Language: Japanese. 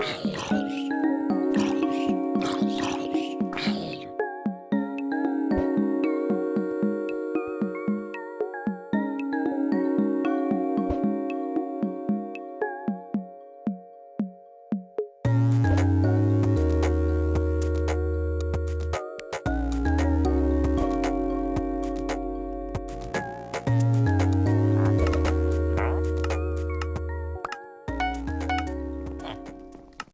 か。